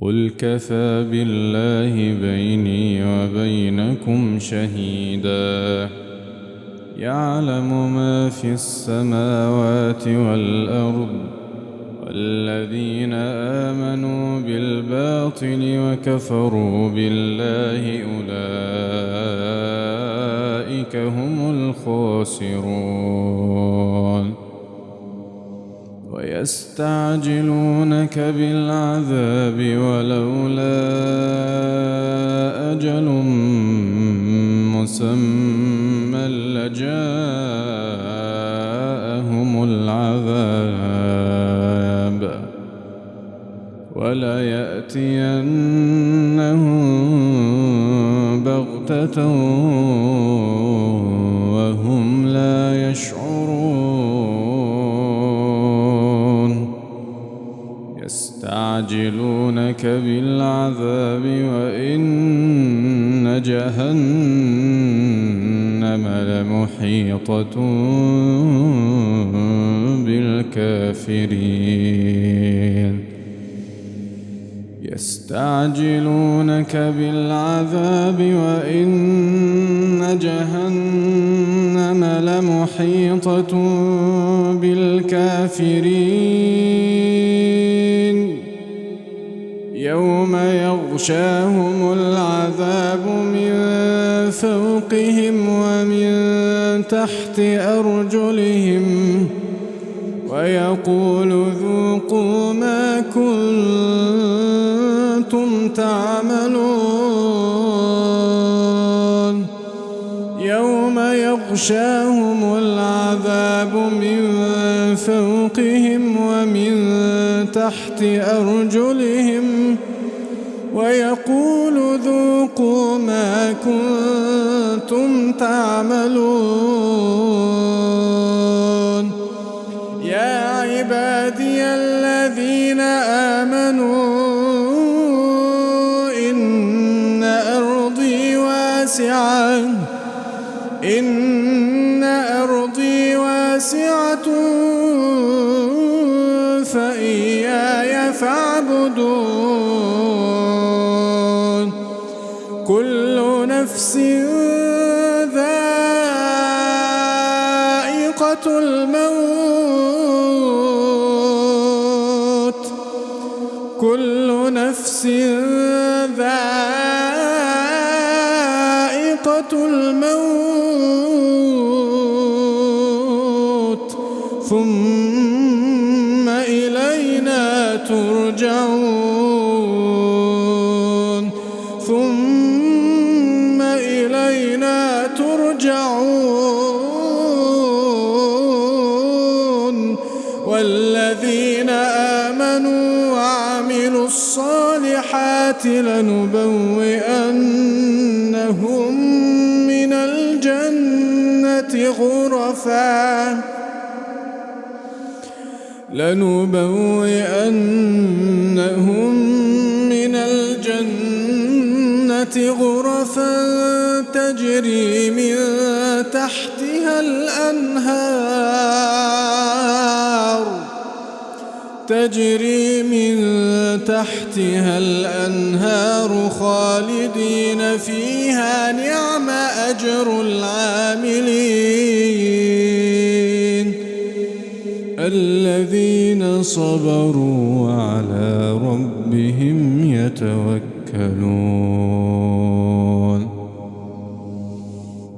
قل كفى بالله بيني وبينكم شهيدا يعلم ما في السماوات والأرض والذين آمنوا بالباطل وكفروا بالله أولئك هم الخاسرون ويستعجلونك بالعذاب ولولا أجل مسمى لجاءهم العذاب وليأتينهم بغتة يستعجلونك بالعذاب وإن جهنم لمحيطة بالكافرين. يستعجلونك بالعذاب وإن جهنم لمحيطة بالكافرين. يوم يغشاهم العذاب من فوقهم ومن تحت أرجلهم ويقول ذوقوا ما كنتم تعملون. يوم يغشاهم العذاب من فوقهم ومن تحت أرجلهم ويقول ذوقوا ما كنتم تعملون. يا عبادي الذين آمنوا إن أرضي واسعة إن أرضي واسعة. نفس ذائقة الموت ثم إلينا ترجعون. الصالحات لنبوئنهم من الجنة غرفاً. لنبوئنهم من الجنة غرفا تجري من تحتها الأنهار. تجري من تحتها الأنهار خالدين فيها نعم أجر العاملين. الذين صبروا وعلى ربهم يتوكلون.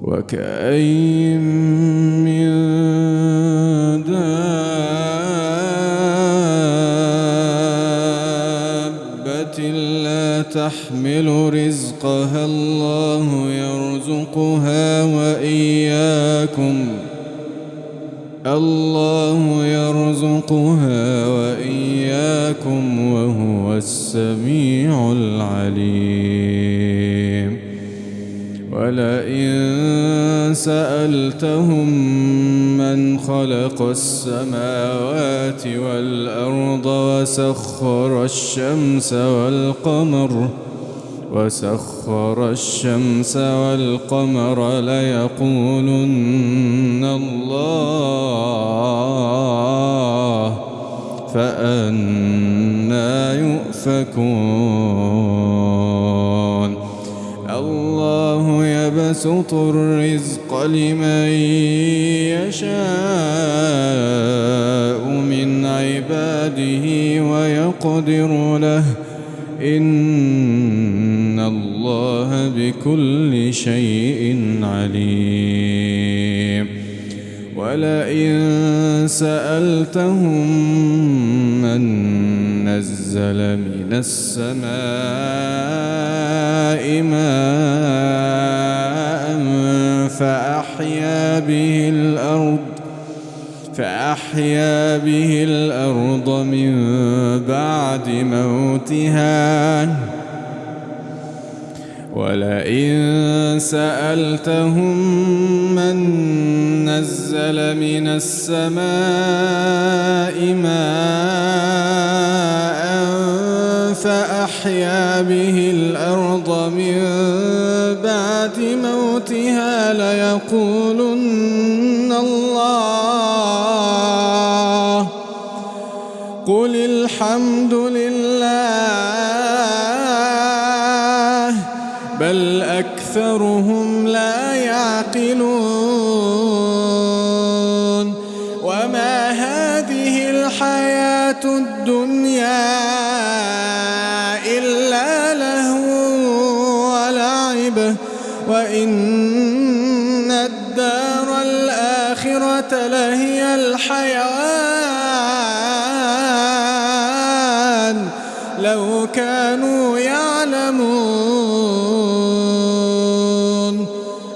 وكأين من تحمل رزقها الله يرزقها وإياكم. الله يرزقها وإياكم وهو السميع العليم. ولئن سألتهم خلق السماوات والأرض وسخر الشمس والقمر وسخر الشمس والقمر ليقولن الله فأنا يؤفكون يبسط الرزق لمن يشاء من عباده ويقدر له. إن الله بكل شيء عليم. ولئن سألتهم من نزل من السماء ماء فأحيا به الأرض فأحيا به الأرض من بعد موتها. ولئن سألتهم من نزل من السماء ماء فأحيا به الأرض بعد موتها ليقولن الله. قل الحمد لله بل أكثرهم لا يعقلون. الآخرة لهي الحيوان. لو كانوا يعلمون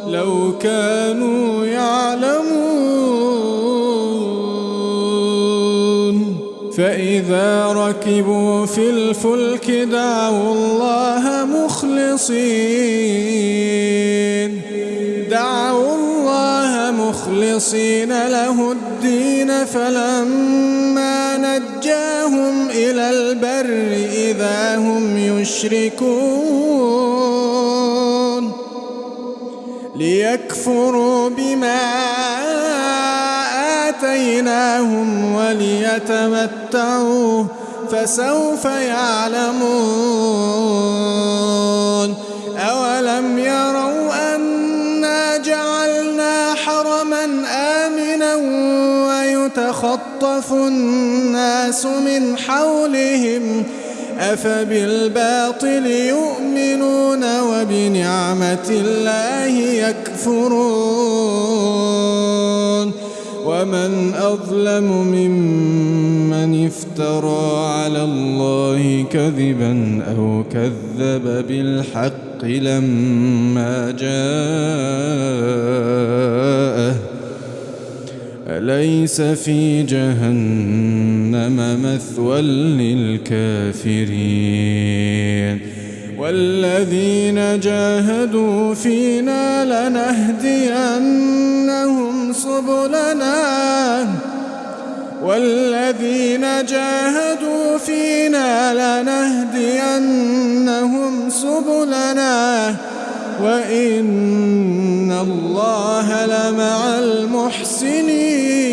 لو كانوا يعلمون. فإذا ركبوا في الفلك دعوا الله مخلصين. دعوا الله مخلصين له الدين فلما نجاهم إلى البر إذا هم يشركون. ليكفروا بما آتيناهم وليتمتعوا فسوف يعلمون. أولم ويتخطف الناس من حولهم أفبالباطل يؤمنون وبنعمة الله يكفرون ومن أظلم ممن افترى على الله كذبا أو كذب بالحق لما جاءه أليس في جهنم مثوى للكافرين؟ والذين جاهدوا فينا لنهدينهم سبلنا. والذين جاهدوا فينا لنهدينهم سبلنا. وإن الله لمع المحسنين.